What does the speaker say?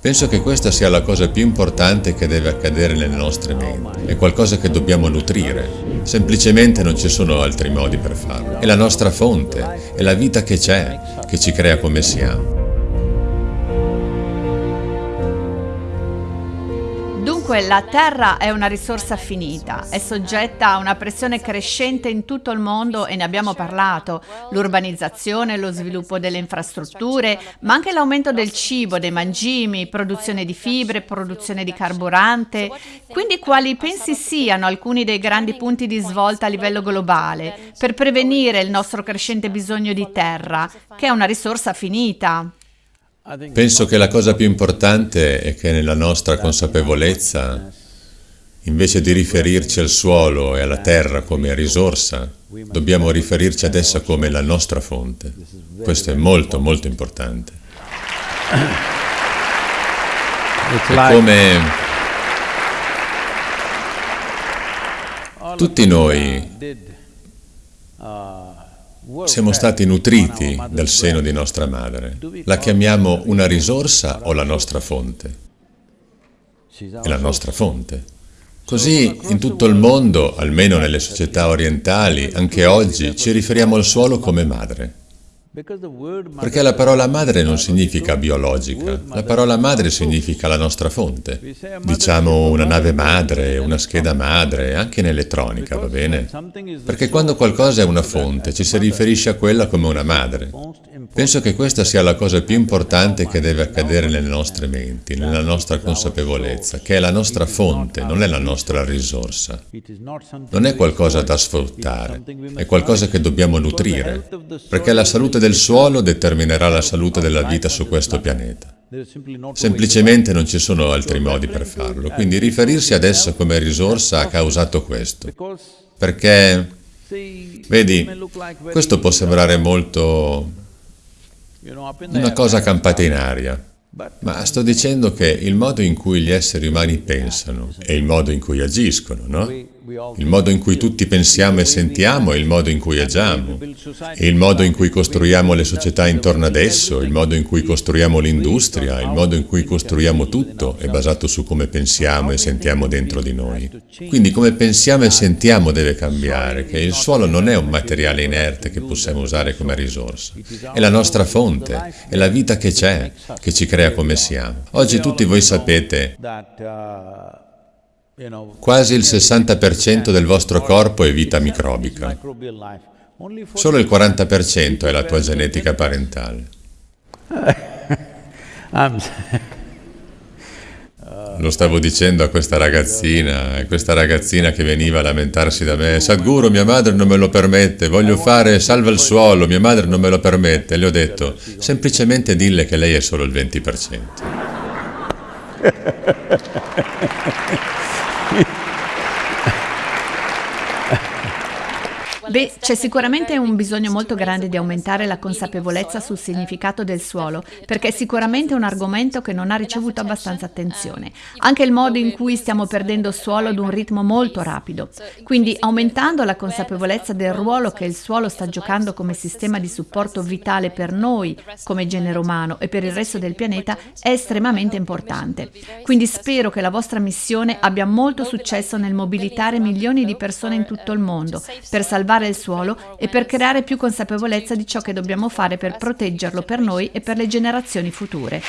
Penso che questa sia la cosa più importante che deve accadere nelle nostre menti. È qualcosa che dobbiamo nutrire. Semplicemente non ci sono altri modi per farlo. È la nostra fonte, è la vita che c'è, che ci crea come siamo. Dunque la terra è una risorsa finita, è soggetta a una pressione crescente in tutto il mondo e ne abbiamo parlato, l'urbanizzazione, lo sviluppo delle infrastrutture, ma anche l'aumento del cibo, dei mangimi, produzione di fibre, produzione di carburante. Quindi quali pensi siano alcuni dei grandi punti di svolta a livello globale per prevenire il nostro crescente bisogno di terra, che è una risorsa finita? Penso che la cosa più importante è che nella nostra consapevolezza, invece di riferirci al suolo e alla terra come risorsa, dobbiamo riferirci ad essa come la nostra fonte. Questo è molto, molto importante. È come tutti noi siamo stati nutriti dal seno di nostra madre. La chiamiamo una risorsa o la nostra fonte? È la nostra fonte. Così in tutto il mondo, almeno nelle società orientali, anche oggi, ci riferiamo al suolo come madre. Perché la parola madre non significa biologica, la parola madre significa la nostra fonte. Diciamo una nave madre, una scheda madre, anche in elettronica, va bene? Perché quando qualcosa è una fonte, ci si riferisce a quella come una madre. Penso che questa sia la cosa più importante che deve accadere nelle nostre menti, nella nostra consapevolezza, che è la nostra fonte, non è la nostra risorsa. Non è qualcosa da sfruttare, è qualcosa che dobbiamo nutrire, perché la salute del suolo determinerà la salute della vita su questo pianeta. Semplicemente non ci sono altri modi per farlo, quindi riferirsi ad essa come risorsa ha causato questo. Perché, vedi, questo può sembrare molto una cosa campata in aria, ma sto dicendo che il modo in cui gli esseri umani pensano e il modo in cui agiscono, no? Il modo in cui tutti pensiamo e sentiamo è il modo in cui agiamo, il modo in cui costruiamo le società intorno ad esso, il modo in cui costruiamo l'industria, il modo in cui costruiamo tutto è basato su come pensiamo e sentiamo dentro di noi. Quindi come pensiamo e sentiamo deve cambiare, che il suolo non è un materiale inerte che possiamo usare come risorsa, è la nostra fonte, è la vita che c'è, che ci crea come siamo. Oggi tutti voi sapete Quasi il 60% del vostro corpo è vita microbica. Solo il 40% è la tua genetica parentale. Lo stavo dicendo a questa ragazzina, e questa ragazzina che veniva a lamentarsi da me, Sadhguru, mia madre non me lo permette, voglio fare salva il suolo, mia madre non me lo permette. Le ho detto, semplicemente dille che lei è solo il 20%. Beh, c'è sicuramente un bisogno molto grande di aumentare la consapevolezza sul significato del suolo, perché è sicuramente un argomento che non ha ricevuto abbastanza attenzione. Anche il modo in cui stiamo perdendo suolo ad un ritmo molto rapido. Quindi aumentando la consapevolezza del ruolo che il suolo sta giocando come sistema di supporto vitale per noi, come genere umano, e per il resto del pianeta è estremamente importante. Quindi spero che la vostra missione abbia molto successo nel mobilitare milioni di persone in tutto il mondo, per salvare il suolo e per creare più consapevolezza di ciò che dobbiamo fare per proteggerlo per noi e per le generazioni future.